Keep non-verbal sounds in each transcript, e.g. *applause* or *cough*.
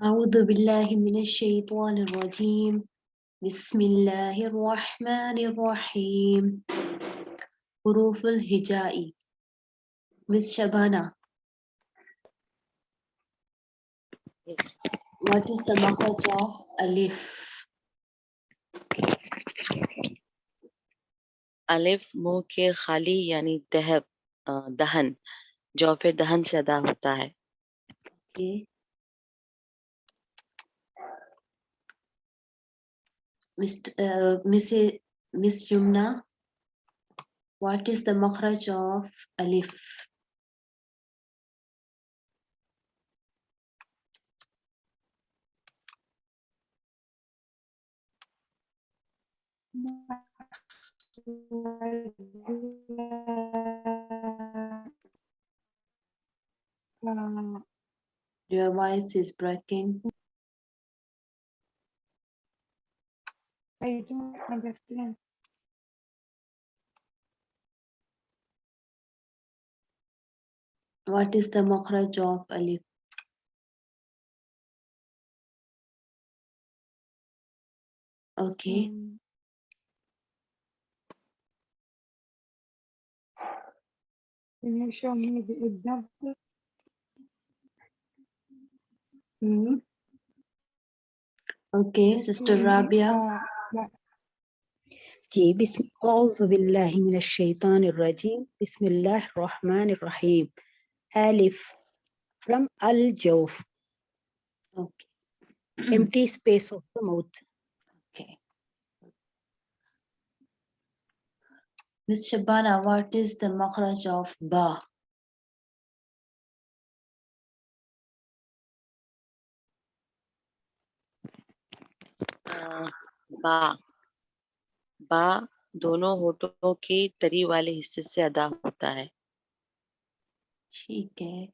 أعوذ بالله من الشيطان الرجيم بسم الله الرحمن الرحيم حروف الهجاء Miss Shabana, Yes. what is the makhraj of alif? अलिफ मुंह के खाली यानी दहब अ, दहन जौफे दहन से अदा होता है Okay. Mr. Uh, Miss, Miss Yumna, what is the makhraj of alif? Your voice is breaking. I don't understand. What is the makhraj of alif? Okay. Can you show me the example? Hmm. Okay, Sister Rabia. জি বিসম আউযু বিল্লাহি মিনাশ Bismillah রাজিম বিসমিল্লাহির রহমানির রহিম alif from al jawf okay. *clears throat* Empty space of the mouth. Okay. Ms. Shabana, what is the makhraj of ba? Uh, बा बा दोनों होठों के तरी वाले हिस्से से अदा होता है ठीक है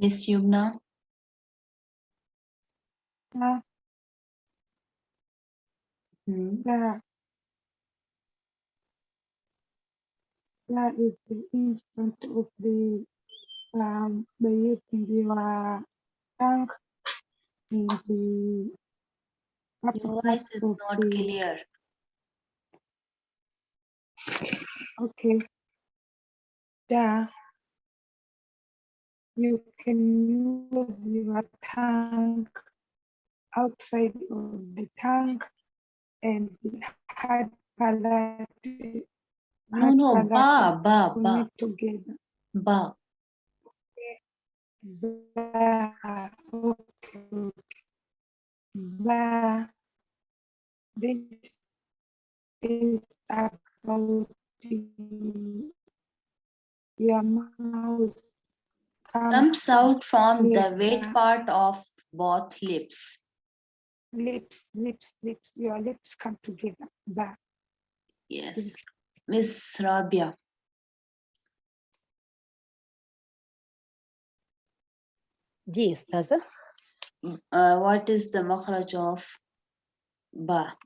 miss Yumna uh, hmm, is the instant of the um by using your tongue the your voice is not clear Okay. Yeah. You can use your tongue outside of the tongue and the hard palate. no hard no ba palate ba ba together. ba Ba, okay, okay. Ba, this is about your mouth comes out from the wet part of both lips lips, lips, lips, your lips come together. Ba. yes miss rabia ji ustaza uh, what is the makhraj of ba?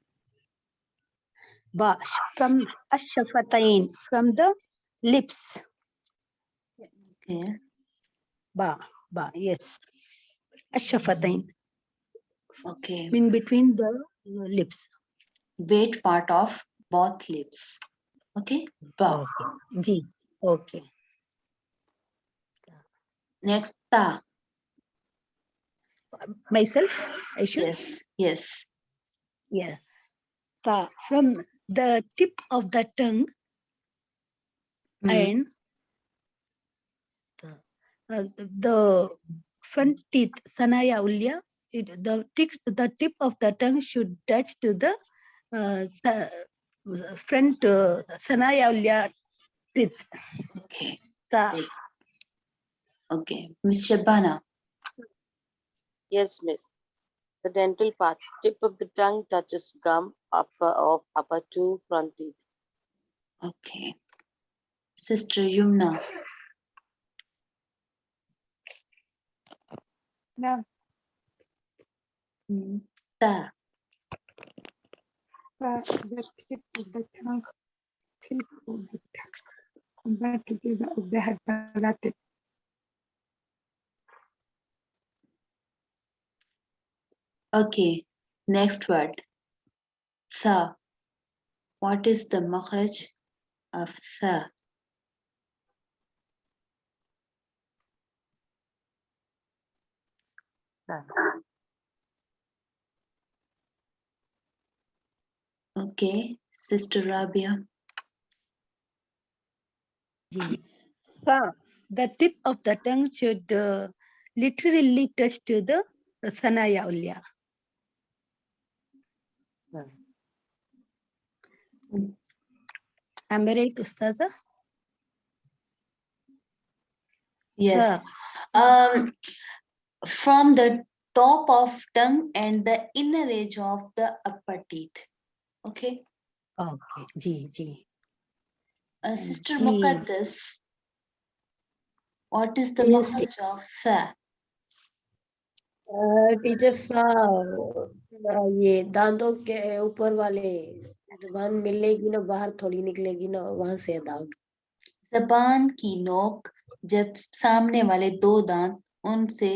Ba from ash-shafatain from the lips. Okay. Ba ba yes. Ash-shafatain okay. In between the lips. Wet part of both lips. Okay? Ba. Okay. जी okay. Next ta myself I should? Yes yes. Yeah. So from the tip of the tongue Hmm. and the, uh, the front teeth sanaya ulya it, the tip the tip of the tongue should touch to the uh, front uh, sanaya ulya teeth. Okay. Okay. Miss shabana yes miss. The dental part. Tip of the tongue touches gum upper of upper two front teeth. Okay. Sister yumna. No. Hmm. ta uh, the tip of the tongue, tip of the tongue, combine together of the hard Okay, next word. Tha. What is the makhraj of tha? Tha. Okay, Sister Rabia. Ji. Fa. The tip of the tongue should uh, literally touch to the sanaya ulya. I right, Ustada? Yes. Tha. Um, from the top of tongue and the inner edge of the upper teeth. Okay. Okay. Ji, ji. Uh, Sister Ji. Muqaddas. What is the makhraj of tha? Teacher साहब ये दांतों के ऊपर वाले ज़ुबान मिलेगी ना बाहर थोड़ी निकलेगी ना वहाँ से अदा होगी जबान की नोक जब सामने वाले दो दांत उनसे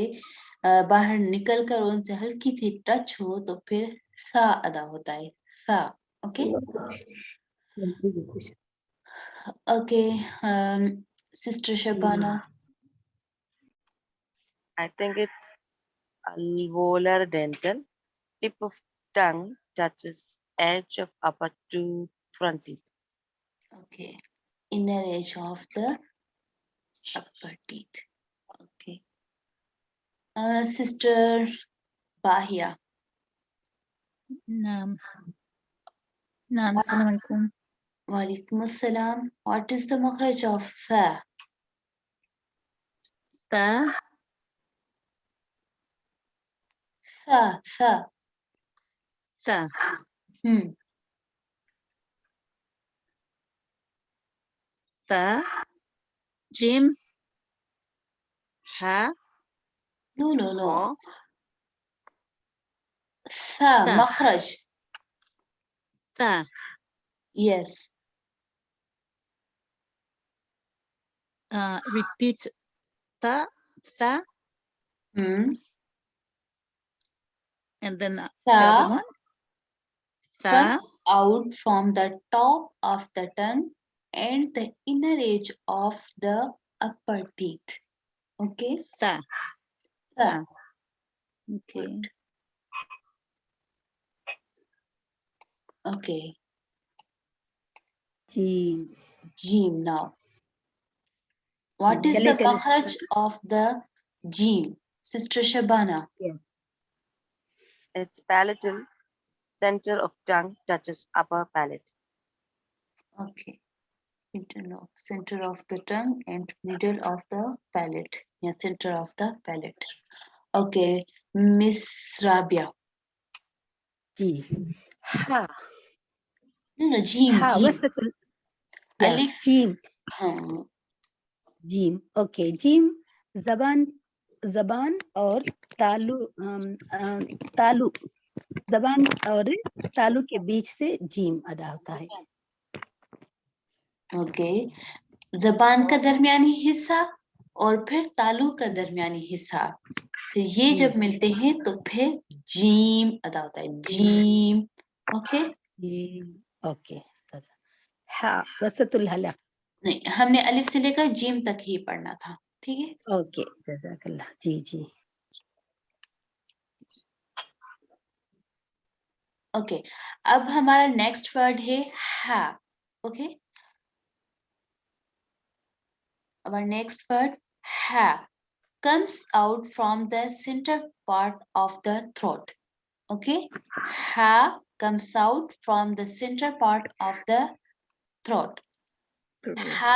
बाहर निकल कर उनसे हल्की सी टच हो तो फिर सा अदा होता है। सा okay? Okay sister Shabana. I think it's alveolar dental, tip of tongue touches edge of upper two front teeth. Okay, inner edge of the upper teeth. Okay. Uh, Sister Bahia. Nam. Nam. salam alaikum. Walaikum assalam. What is the makhraj of the? Tha Tha, tha. تا Hmm. تا جيم ها No, no, no. خا Tha, Tha. makhraj. تا Yes. uh, repeat تا تا Hmm. and then the other one. comes out from the top of the tongue and the inner edge of the upper teeth. Okay. Sa. Sa. Okay. Okay. Jim. Jim now. What is the makhraj of the jim? Sister Shabana. Yeah its palatal center of tongue touches upper palate. Okay. Middle of center of the tongue and middle of the palate. Yeah, center of the palate. Okay. Miss Rabia. G. Ha. No, no, Jim. Ha. What's the yeah. Alif. Jim. Um, Jim. Okay. Jim. Zaban जबान और तालु तालु जबान और तालु के बीच से gym अदा होता है। ओके। जबान का दरमियानी हिस्सा और फिर तालु का दरमियानी हिस्सा। फिर ये जब मिलते हैं तो फिर जीम अदा होता है। Gym okay? ओके हा वसतुल हलक नहीं हमने अलिफ से लेकर जीम तक ही पढ़ना था। ठीक है ओके जजाकल्लाह जी जी ओके अब हमारा नेक्स्ट वर्ड है हा okay our next word ha comes out from the center part of the throat okay ha comes out from the center part of the throat ha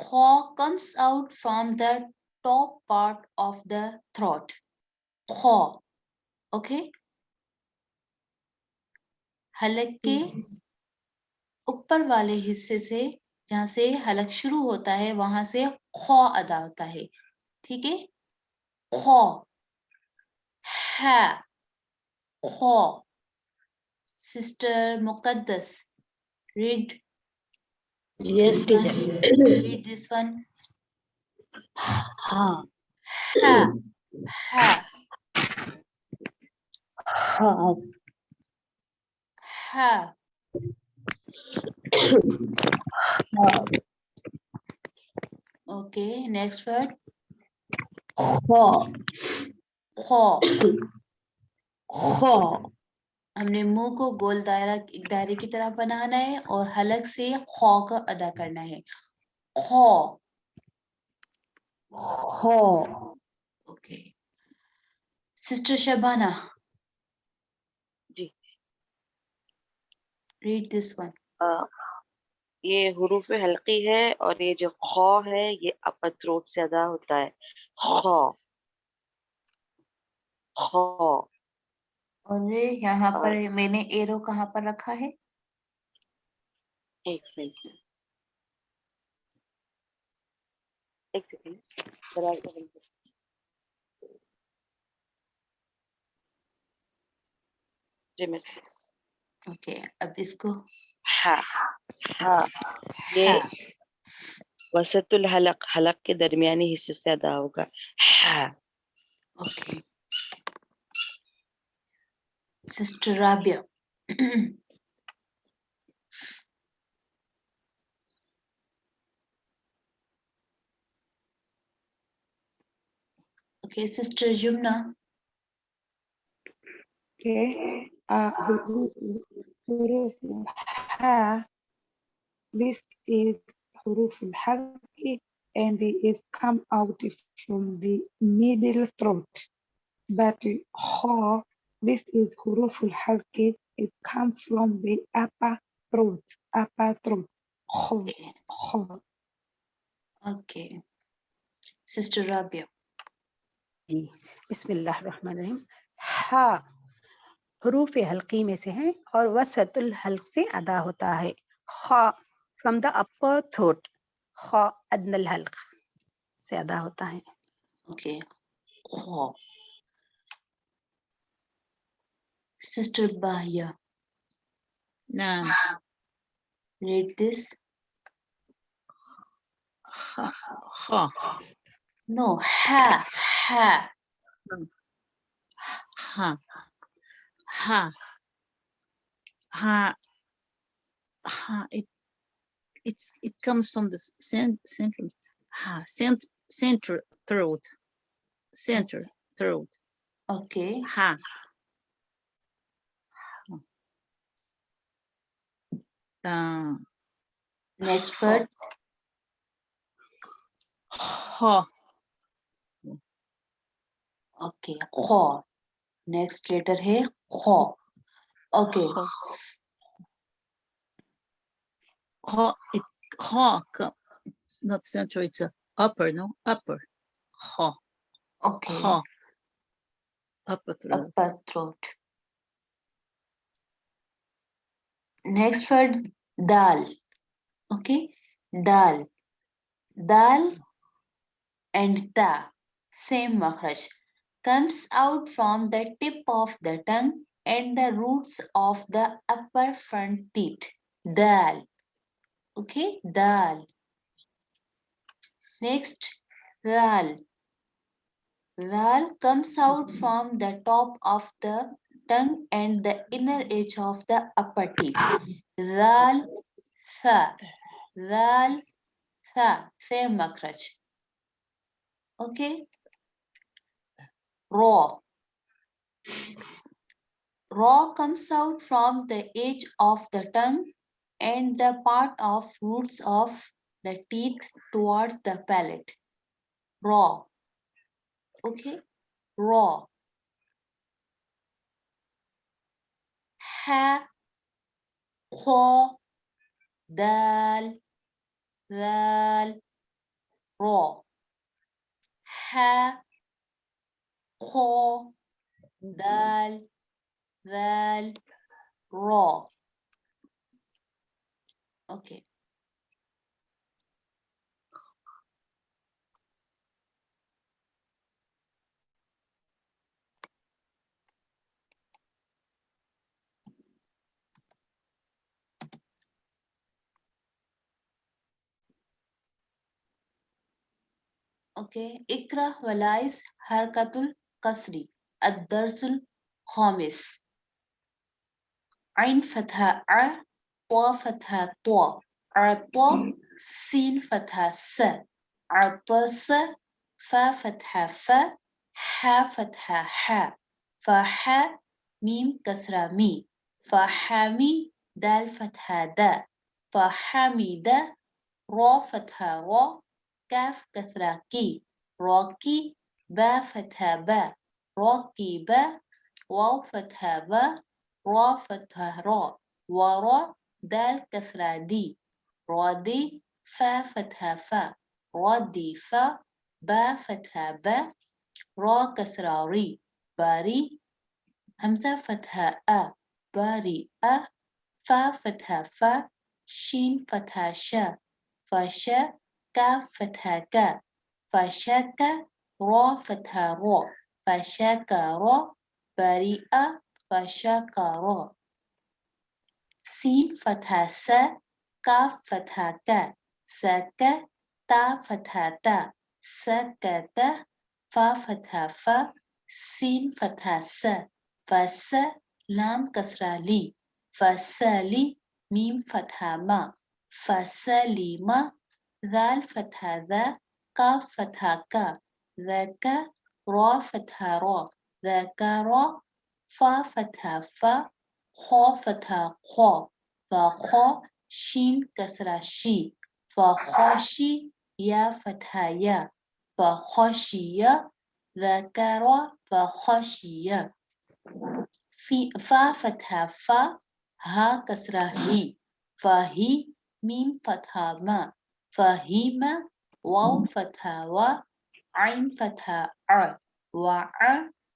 Khaw comes out from the top part of the throat. Khaw. Okay? हलक के ऊपर वाले हिस्से से जहाँ से हलक शुरू होता है वहाँ से खौ अदा होता है ठीक है खौ है खौ sister Muqaddas read Yes, teacher. read this one Ha. ha ha Ha. ha okay next word Ha. खौ Ha. हमने मुँह को गोल दायरा दायरे की तरह बनाना है और हलक से खौ का अदा करना है। खौ। Ha. Okay. Sister Shabana. Ji. This one. अ, ये हुरूफ हल्की है और ये जो खौ है ये अपर थ्रोट से अदा होता है। खौ। खौ। और ये यहाँ पर और- मैंने एरो कहाँ पर रखा है? एक मिनट। एक सेकंड। जी ओके अब इसको हाँ। हाँ। ये हा। वसतुल हलक हलक के दरमियानी हिस्से से अदा होगा। हाँ। Okay Sister Rabia. *clears throat* okay, Sister Jumna. Okay. Uh, this is huruf al-hazki and it is come out from the middle throat. But ha this is huruful halki. It comes from the upper throat, upper throat. Okay. okay. Sister Rabia. बिस्मिल्लाहिर्रहमानिर्रहीम हा हरूफ हल्की में से हैं और वसतुल Hulk से अदा होता है खा From the upper throat. खा अदनल हल्क से अदा होता है okay okay. Sister Bahia. Naam. Read this. Ha, ha. No, ha, ha. Ha, ha. Ha, ha. It, it's, it comes from the cent, central, ha, cent, center throat. Center throat. Okay. Ha. the Next word. Ho. Okay, ho. Next letter here. ho. Okay. Ho. It, ho. It's not central. It's a upper. No upper. Ho. Okay. Ho. Upper throat. Upper throat. Next word dal. Okay? Dal. Dal and ta. Same makhraj comes out from the tip of the tongue and the roots of the upper front teeth. Dal. Okay? Dal. Next dal dal comes out from the top of the tongue and the inner edge of the upper teeth. Dal tha dal tha same makhraj okay? Raw. Raw comes out from the edge of the tongue and the part of roots of the teeth towards the palate. Raw. Okay? Raw ح خ دال ذال را ح خ دال ذال را أوكي. Okay. اقرأ ولايز حركة الكسر الدرس الخامس عين فتحة ع طا فتحة طا عطا سين فتحة س عطس فا فتحة ف ح فتحة ح فح ميم كسرة مي فحامي دال فتحة دا فحمد را فتحة را كاف كسرة كي. راكي با فتحة با. راكي با. واو فتحة با. را فتحة را. ورا دال كسرة دي. رادي فا فتحة فا. رادي فا. با فتحة با. را كسرة ري. باري. همزة فتحة أ. باري أ. فا فتحة فا. شين فتحة شا. فشا كاف فتحة كا فشاكا را فتحة را. فشاكا را بريئة. فشاكا را. سين فتحة س كاف فتحة كا سكا تا فتحة تا سكتا فا فتحة فا سين فتحة س. فس لام كسرة لي. فسالي ميم فتحة ما. فسليما ذال فتحة ذا كاف فتحة كا ذاك را فتحة را. ذكر فا فتحة فا. خا فتحة خا. فخا شين كسرة شي. فخاشي يا فتحة يا. فخاشية ذكر فخاشية في فا فتحة فا. ها كسرة هي. فهي ميم فتحة ما. فهيمة واو فتحة و عين فتحة ع. وع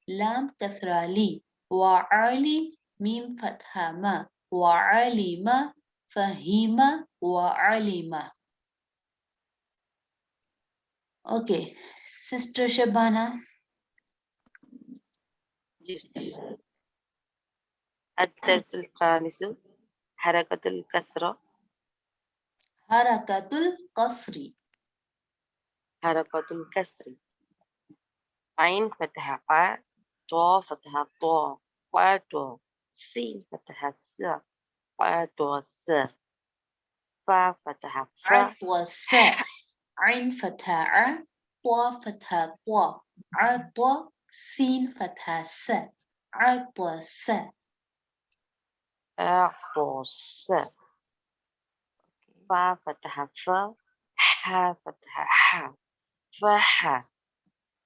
لام كسرة لي وعلي ميم فتحة ما. وعلم فهيم وعلم Okay, Sister Shabana. الدرس الخامس حركة الكسرة. Harakatul Kasri. Harakatul Kasri. Ain Fataha A, To Fataha To, Wa To, Sin Fataha sa, Wa To sa, Fa Fataha Fa. Wa sa, Ain Fataha A, To Fataha To, Ar To, Sin Fataha sa, Ar To sa, Ar To sa. فا فتحة فا ح فتحة ح فح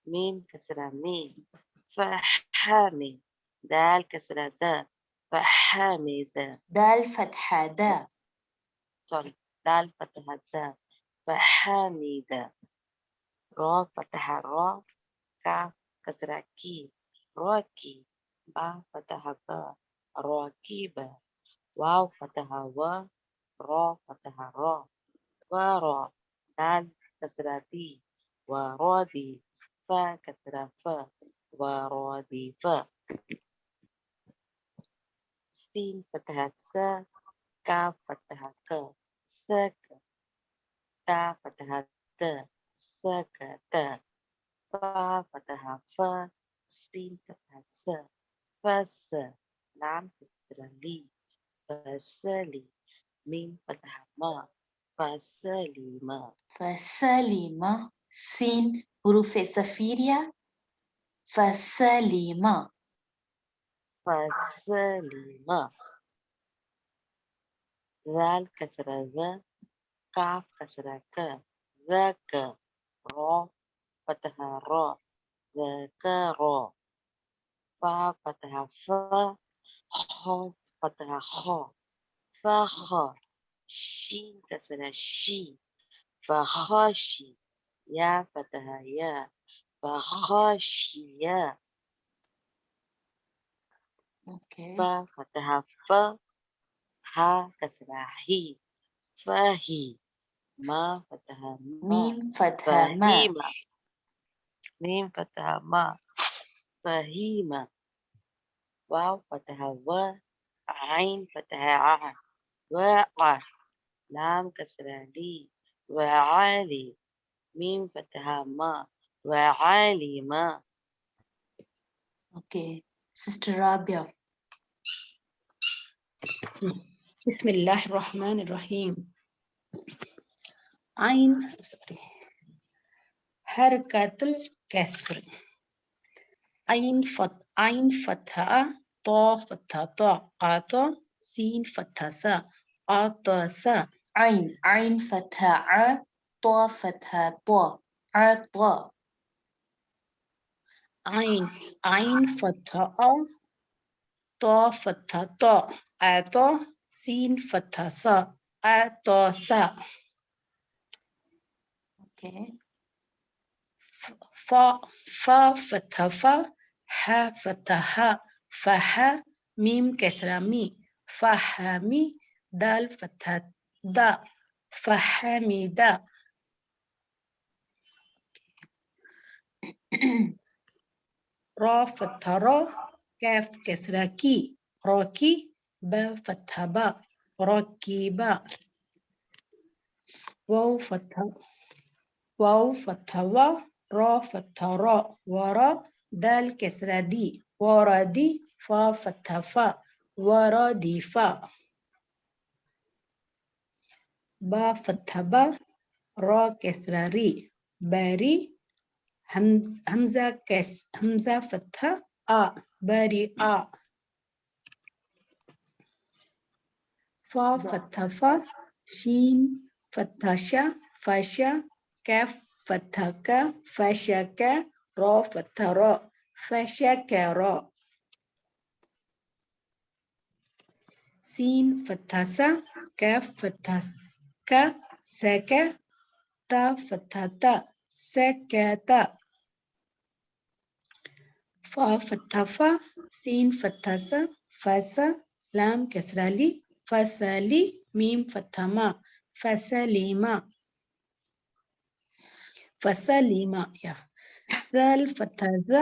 ميم كسرة ميم. فحامي دال كسرة دا فحامد دال فتحة دا سوري. دال فتحة دا فحامد را فتحة را كاف كسرة كي. راكي با فتحة با راكيبة واو فتحة و. ro fathah ro wa ro dan kasrati wa rodi fa kasra fa rodi fa. Sin fathah sa ka fathah ka sa ta fathah ta sa ka ta. Fa fathah fa sin fathah sa. Fa sa lam kasra li. Fa sa li. ميم فتحة ما فسلي ما فسلم سين حروف صفيرية فسلم فسلم ذال كسرة ذا كاف كسرة ك ذاك را فتحة را ذكر فا فتحة فا خا فتحة خا فخا شين كسرة شي فخاشي يا فتحة يا فخاشية Okay. فا فتحة ف ها كسرة هي فهي ما فتحة ما Mim fatha ma. فهيمة ميم فتحة ما فهيمة واو فتحة و عين فتحة ع وقع لام كسرة لي وعالي ميم فتحة ما وعالي ما Okay. Sister Rabia. بسم الله الرحمن الرحيم عين. حركة الكسر عين فت عين فتحة طا فتحة طا قاطع سين فتحة سا سا عين عين فتحة ع طا فتحة طا عطا عين عين فتحة أ طا فتحة طا آطا سين فتحة سا آطا سا Okay. فا فا فتحة فا ح فتحة ها فها ميم كسرة مي. فهمي دال فتحة دا فحميدا را فتحة را كاف كسرة كي راكي با فتحة با راكيبا واو فتحة واو فتحة وا را فتحة را. ورا دال كسرة دي. وردي فا فتحة فا. وردي فا. با فتحة با را كسرة ري باري همز همزة كس همزة فتحة آ باري آ. فا فتحة فا شين فتحة شا فاشا كاف فتحة كا فاشا كا را فتحة را فاشا كا را سين فتحة سا كاف فتحة ك سك ت فتح ت سك ت. ف فتح ف سين فتح س فس لام كسرة لي فسالي ميم فتح ما فسليما فسليما يا ذل فتح ذ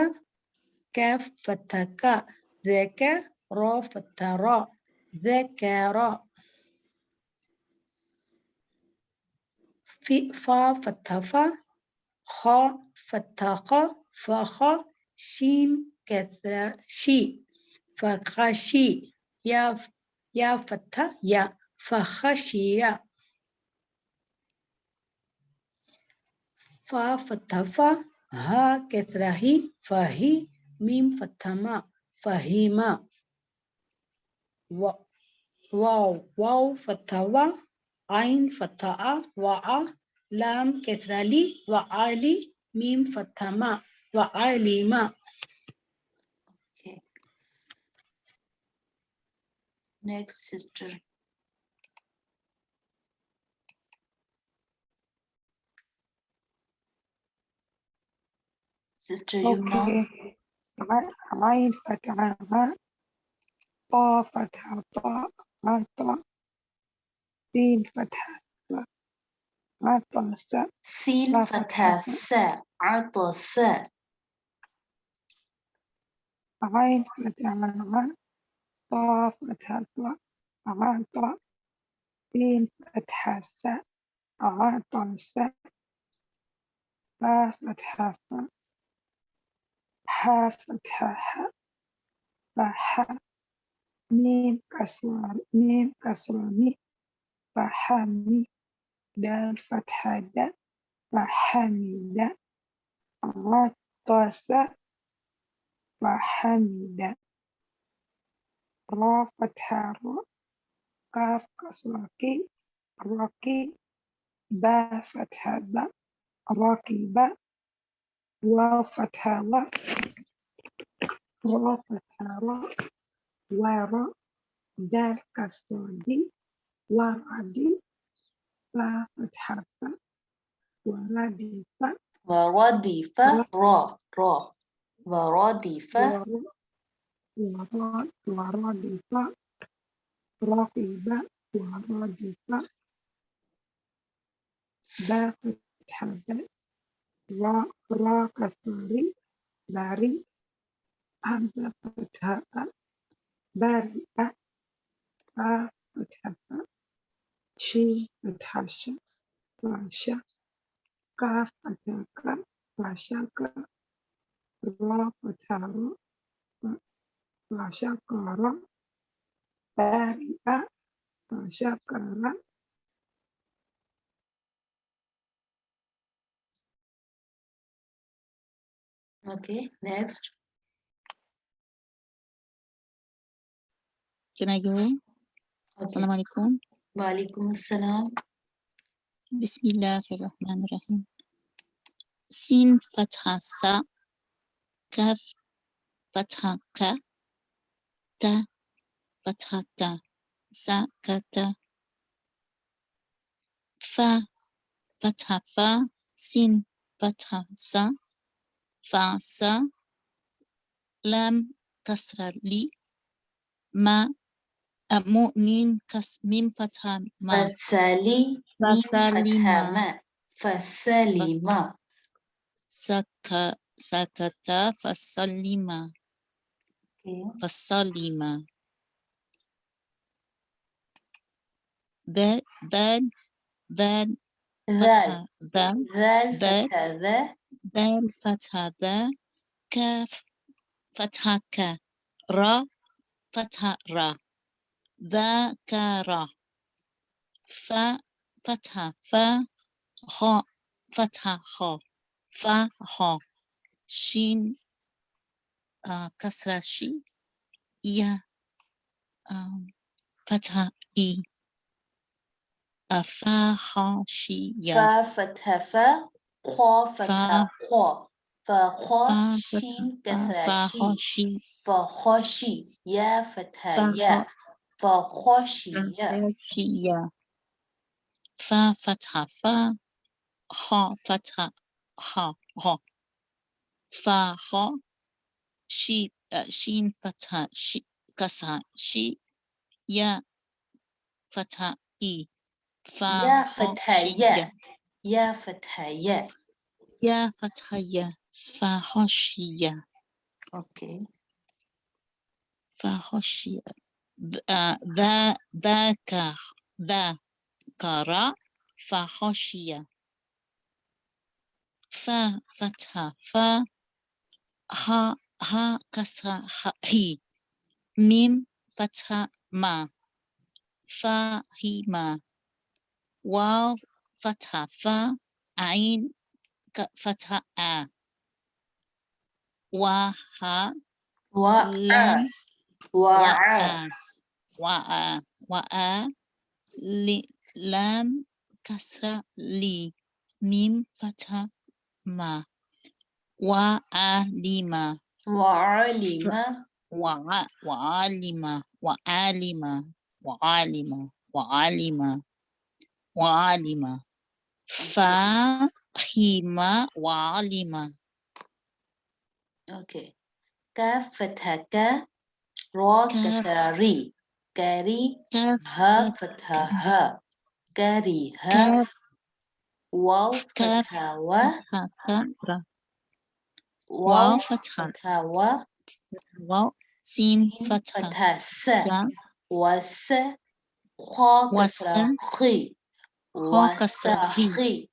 كف فتح ك. ذك را فتحة را ذكر في فا فتافا خا فتها خا فا خا شين كثرة شي. فخشي يا يا فتا يا. فخشية فا فتها فا ها كثرة هي. فهي ميم فتها ما. فهيما واو واو فتها عين فتحة وآ لام كسرة لي وعالي ميم فتحة ما وعاليما Okay. Next, sister. Sister Yumna. Okay. ع- عين فتحة غ طا فتحة طا غطا سين فتحة عطس سين فتحة س عطس عين فتحة الغ طاء فتحة الطاء عطا سين فتحة س عطس فا فتحة فا حا فتحة حا فحا ميم كسر ميم كسر ميم. فحمي دال فتحة د فحمد غطس فحمد را فتحة را كاف كسرة كي راكي با فتحة با راكبة واو فتحة و را فتحة را ورا دال كسرة دي waradi, la fatharta, waradifa, radifa. Wa radifa, ra, ra. Wa radifa. Wa radifa, raqiba, wa radifa. Ba fatharta, ra, ra kasari, bari, hamza bari bari'a, ra fatharta. she, Natasha, Vasha, Ka, Ataka, Vashaka, Ra, Patara, Vashakara, Parika, Vashakara, Okay, next. Can I go? Okay. Assalamualaikum. وعليكم السلام. بسم الله الرحمن الرحيم. سين فتحة سا كاف فتحة كا تا فتحة تا سا كتا فا فتحة فا سين فتحة سا فا سا لام كسر لي ما أمو ميم كس ميم فتحة ما. فسالي ما. فسالي ما. فسلم سك سكت فسلم ذل ذل ذل ذل ذل ذل ذل ذا الفتحة ذا كاف. فتحة ك. را. فتحة را. ذكر ف فتحة ف خ فتحة خ ف خ شين آه كسرة شي يا آم، فتحة إي أفا خا شي يا فا فتحة فا خا فتحة خا فخا فا شين فتحة كسرة فا شي خا شي فخشي يا فتحة فا يا فخشي يا فاشية فا فتحة فا خا فتحة خا خا فا خا شي آه، شين فتحة شي كسرة شي يا فتحة إي فا يا خا فتحة شي يا يا فتحة يا يا فتحة يا فا خشية Okay. ذا آه، ذاكر ذاكر فخشية. ف فتحة ف ها ها كسرة هي. ميم فتحة ما. فهما واو فتحة ف. عين فتحة آ. وها ولم آ. وآ لي لام كسرة لي ميم فتحة ما وعلم وعلم وع وعلم وعلم وعلم وعلم وعلم فهم وعلم Okay. كاف فتحة كا را. كسرة ري كاري ها فتها ها. كاري ها واو فتها و. واو فتها و. واو. سين فتها س. وس. خا كسرة خي خا كسرة خي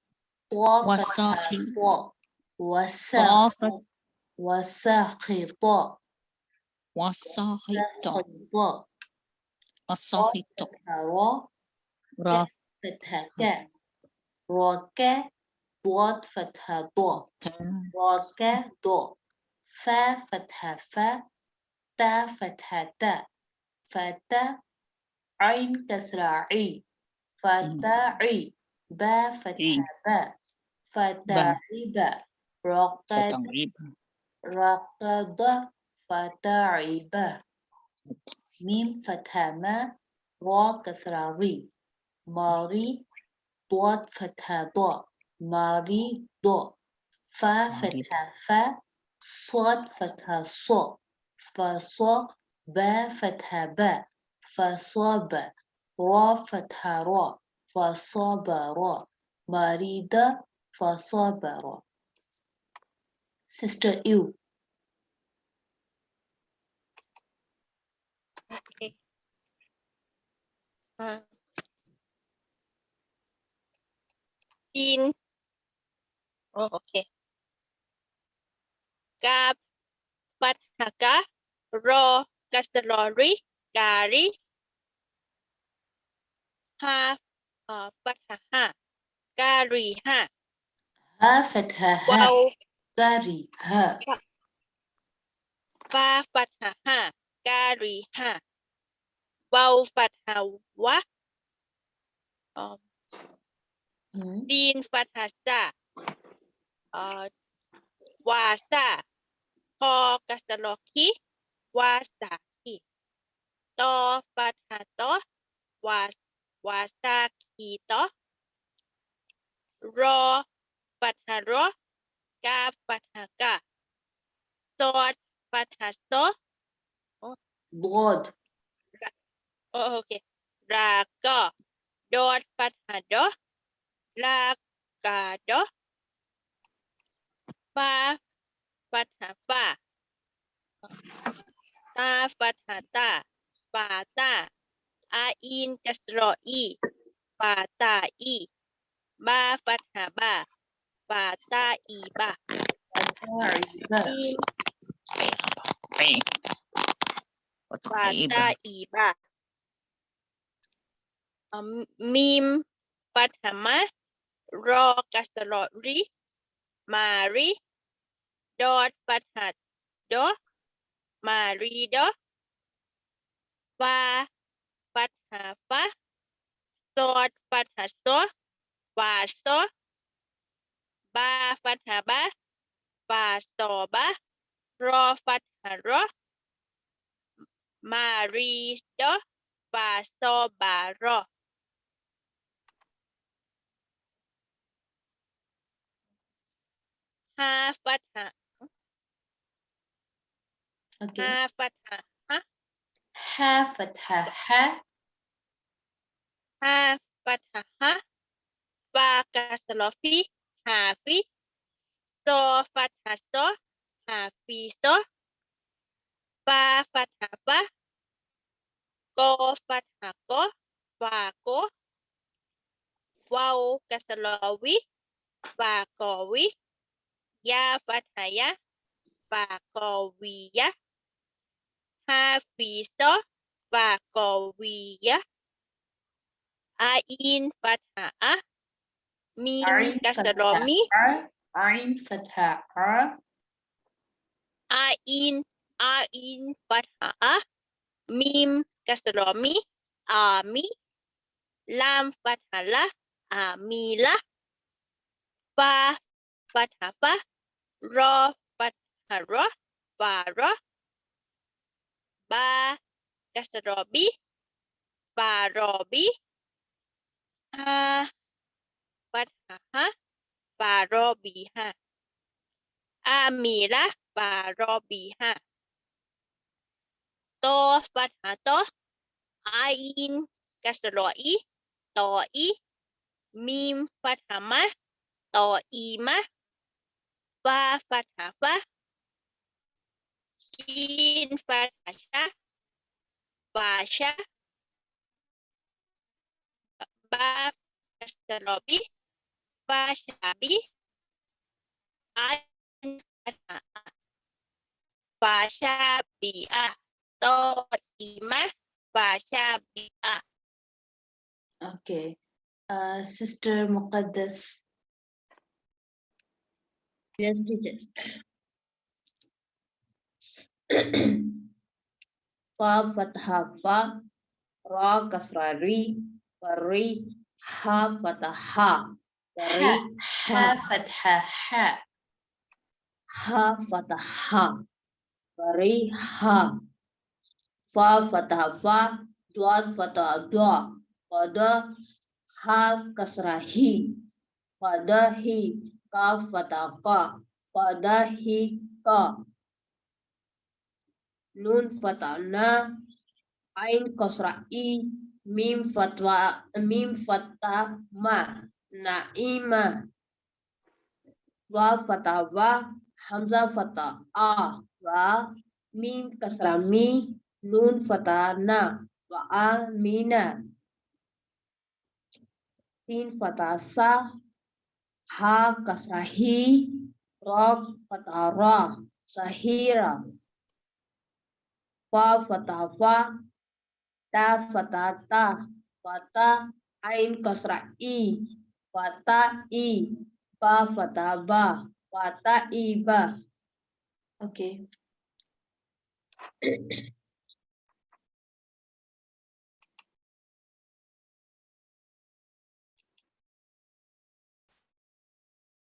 وصاخي وساخي وساخي وساخي فتحة را را فتحة كا راكا ضاد فتحة ضا كا راكا ضا فا فتحة فا تا فتحة تا فتا عين كسرة عي فتاعي با فتحة با فتعب رقد رقد فتعب ميم فتحة ما را كسرة ري ماري ضاد فتحة ضا ماري. ضا فا. فتحة فا صاد فتحة صا فصو با فتحة با فصاب را فتحة را فصبر مريض فصبر Sister you จีนโอเคกาปัตหกะรอกัสรอรีกาลีฮาเอ่อปัตหะฮะกาลีฮะ ها فتحها واو كاريها فا فتحها กาลีฮา واو فتحها วะดีนฟัาซาวาซาพอกัสลอคิวาสาคิตอฟาตาตอวาวาซาคีตอรอฟัตารกาฟาตากาตอฟาตาโซบอดโอเค raga dot patah do raga do fa patah fa ta patah ta fa ta a in kasro i fa ta i ba patah ba fa ta i ba in ปาตาอีบะ Mim Fathama Ro Kastarori Mari Dot Fathat Do Mari Do Fa Fatha Fa Sot Fatha So Fa So Ba Fatha Ba Fa So Ba Ro Fatha Ro Mari Do Fa So Ba Ro Ha fathah. Okay. Ha fathah. Ha. Ha. Ha. Ha fathah. Ha. Fa kasrofi. Ha. So fathah so. Ha fi so. Fa fathah fa. Ko fathah ko. Fa ko. Wau. Fa kowi ya fathaya fakowiyah hafizo fakowiyah ain fathah mim kasromi ain fathah ain ain fathah mim kasromi ami lam fathalah amila fa fathafa รอฟันหรอฟารอบากาสรอบีฟารอบีฮาฟันหาฮะฟารอบีฮะอามีละฟารอบีฮะโตฟันหาโตอาอินกาสรออีโตอีมีมฟันหามะโตอีมะ fa fathah fa jin sha sya fasya ba fasyarobi fasyabi an A. to imah fasyabia a okay. uh, eh, sister muqaddas Iya, yes, teacher. Fa fathah fa, ra kasra ri, ri ha fathah ri ha. Fathah ha, ha fathah ri ha, fa fathah fa, dua fathah dua, pada ha kasra hi, pada hi kaf fataqah qadahika nun fatana ain kosrai mim fatwa mim fatama naima. Wa fatawa hamza fata'a. Wa mim kasrami nun fatana. Wa amina. Tin fatasa ha kasrahi rob fatara sahira. Fa fatafa ta fatata fata ain kasrai fata i. Fa fataba fata iba. Oke. okay.